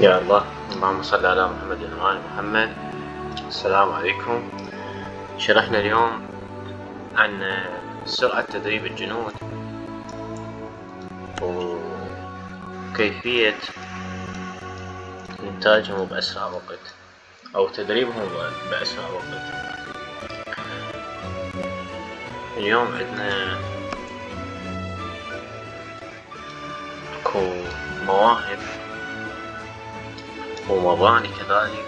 يا الله. اللهم صل على محمد وآل محمد. السلام عليكم. شرحنا اليوم عن سرعة تدريب الجنود وكيفية إنتاجهم بأسرع وقت أو تدريبهم بأسرع وقت. اليوم عندنا اكو مواهب ومباني كذلك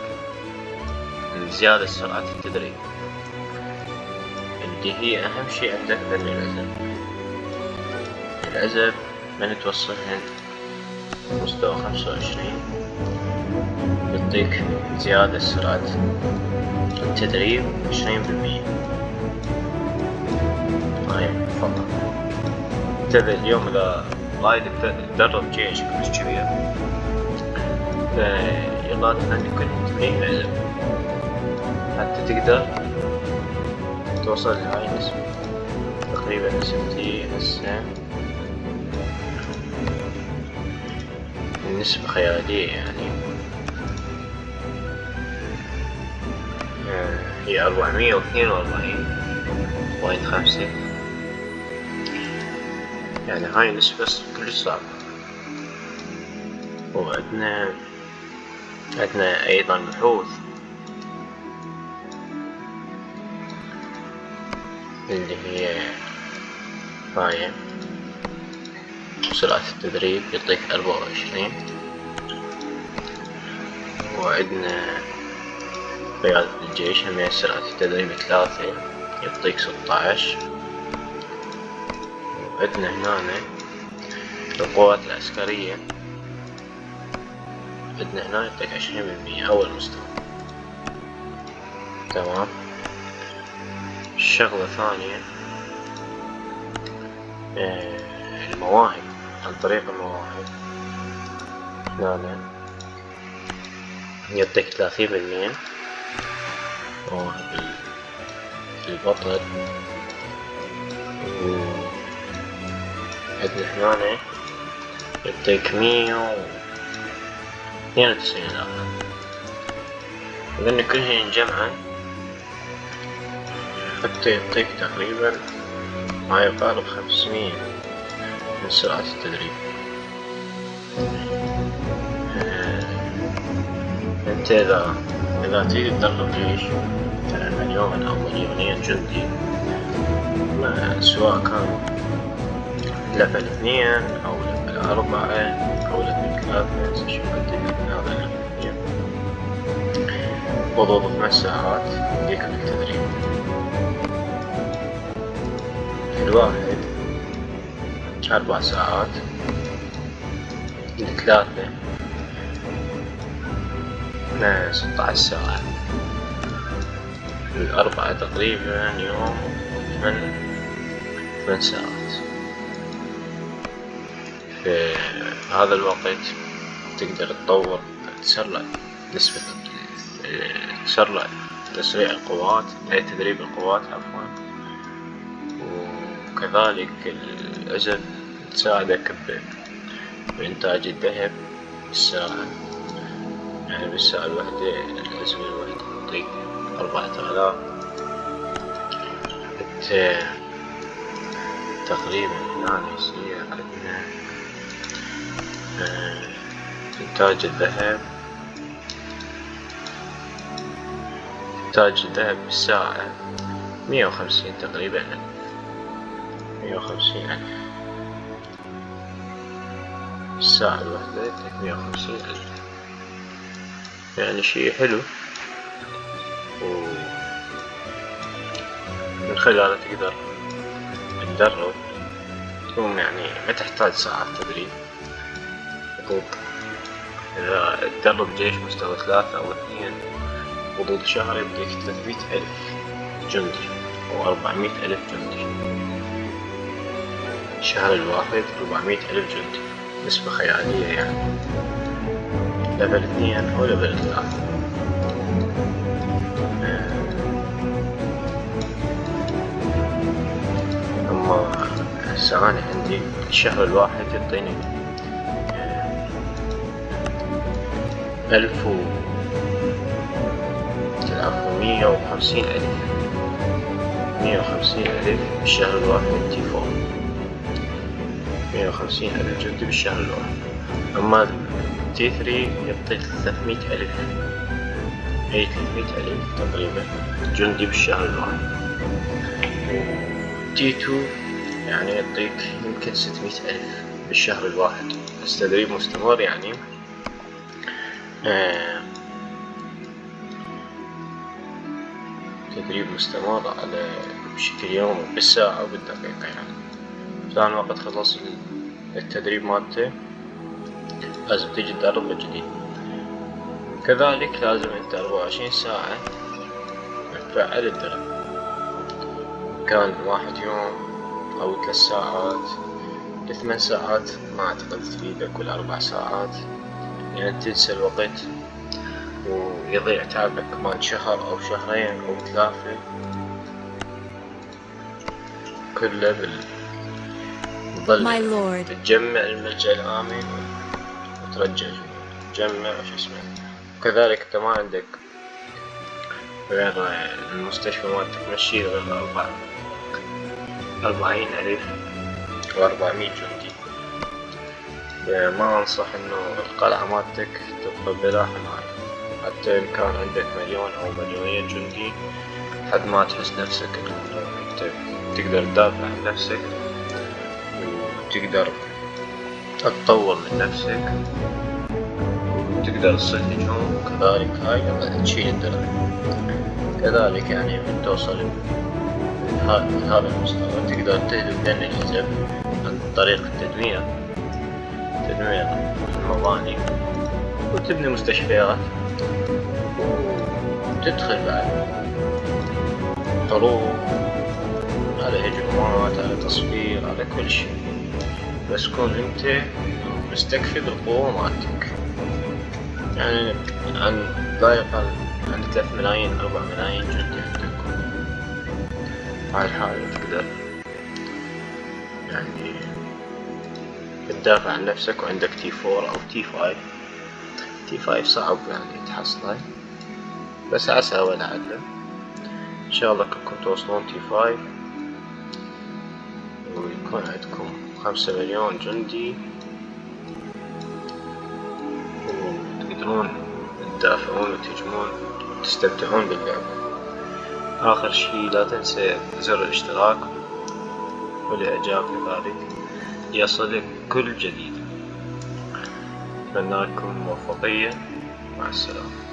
لزيادة سرعة التدريب. اللي هي أهم شي عندك ذن العزب العزب من توصلهن مستوى خمسة وعشرين يعطيك زيادة سرعة التدريب عشرين بالمية. هاي تفضل. تبي اليوم إذا وايد تدرب جيش كلش كبير فيلازم عندك تمرين عزم حتى تقدر توصل لهاي النسبة تقريبا نسبتي هسه النسبة خيالية يعني. آه، هي أربعمية واثنين وأربعين. بوينت خمسة. يعني هاي النسبة كلش صعبة. وعندنا عندنا أيضا بحوث اللي هي هاي سرعة التدريب يعطيك أربعة وعشرين. وعندنا قيادة الجيش هم سرعة التدريب ثلاثة يعطيك ستاش وعندنا هنا القوات العسكرية. عندنا هنا يعطيك عشرين بالمية أول مستوى. تمام. الشغلة الثانية آه، المواهب عن طريق المواهب. هنا يعطيك ثلاثين بالمية مواهب البطل عندنا هنا يعطيك مية اثنين وتسعين ألف إذن كلهن جمعا. حتى يعطيك تقريبا ما يقارب خمسمية من سرعة التدريب. آه، أنت اذا إذا تريد تدرب جيش مليون أو مليونين جندي. سواء كان level اثنين أو level أربعة أو level ثلاثة شوف انت هذا level اثنين وضوض خمس ساعات يديك التدريب الواحد أربع ساعات الثلاثة ستة عشر ساعة الأربعة تقريبا يوم ثمان ثمان ساعات في هذا الوقت تقدر تطور تسرع نسبة تسرع تسريع القوات تدريب القوات عفوا. وكذلك العزل تساعدك بإنتاج الذهب بالساعة. يعني بالساعة الواحدة العزل الواحد يعطيك أربعة آلاف. تقريبا هنا يصير عندنا آه، إنتاج الذهب. إنتاج الذهب بالساعة مية وخمسين تقريبا. مية وخمسين ألف. الساعة الواحدة مية وخمسين ألف. يعني شي حلو. و من خلاله تقدر تدرب تقوم يعني ما تحتاج ساعات تدريب. إذا تدرب جيش مستوى ثلاثة أو اثنين حدود شهر يبديك ثلاثمية ألف جندي أو أربعمية ألف جندي. الشهر الواحد أربعمية ألف جندي نسبة خيالية يعني. level اثنين أو level ثلاثة. أما هسه عندي الشهر الواحد يعطيني ألف و مية وخمسين ألف. مية وخمسين ألف بالشهر الواحد فور مية وخمسين ألف جندي بالشهر الواحد. أما T3 يعطيك ثلاثمية ألف. أي ثلاثمية ألف تقريبا جندي بالشهر الواحد. تي تو يعني يعطيك يمكن ستمية ألف بالشهر الواحد. بس تدريب مستمر يعني؟ تدريب مستمر على بشكل يومي بالساعة وبالدقيقة يعني. فلان وقت خلص التدريب مالته لازم تجي تدرب من جديد. كذلك لازم أنت أربعة وعشرين ساعة تفعل الدرب. كان واحد يوم أو ثلاث ساعات لثمان ساعات ما أعتقد تفيدك ولا أربع ساعات. يعني تنسى الوقت ويضيع تعبك كمان شهر أو شهرين أو ثلاثة. كله بال تظل تجمع الملجأ الآمن وترجع تجمع وش اسمه. وكذلك أنت ما عندك غير المستشفى مالتك تمشي غير أربعة أربعين ألف. وأربعمية جندي. ما أنصح إنه القلعة مالتك تبقى بلا حماية حتى إن كان عندك مليون أو مليونين جندي حد ما تحس نفسك إنه أنت تقدر تدافع عن نفسك وتقدر تطور من نفسك وتقدر تصيد هجوم كذلك هاي تشيل الدرع. كذلك يعني من توصل هذا المستوى تقدر تهدف لأن الحزب عن طريق التدمير. تدمير المباني وتبني مستشفيات. وتدخل بعد. حروب على هجومات على تصوير على كل شيء. بس كون أنت مستكفي بالقوة مالتك. يعني عن لا يقل عن ثلاث ملايين أربع ملايين جندي عندك. هاي الحالة تقدر. يعني تدافع عن نفسك وعندك تي فور أو تي فايف تي فايف صعب يعني تحصله. بس عسى ولعل إن شاء الله كلكم توصلون T5 ويكون عندكم خمسة مليون جندي. وتقدرون تدافعون وتهجمون وتستمتعون باللعبة آخر شي لا تنسى زر الاشتراك. والإعجاب كذلك يصلك كل جديد. أتمنى لكم الموفقية مع السلامة.